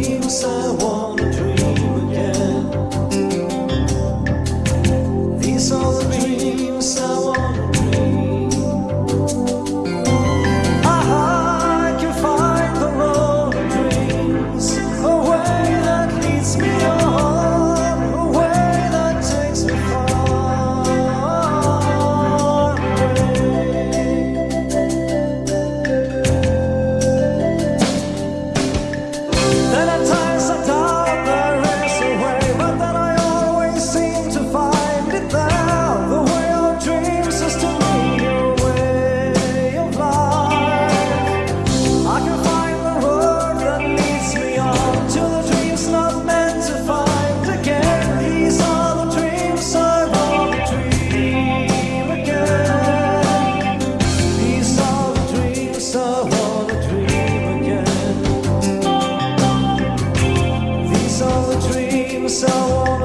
一路我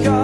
God.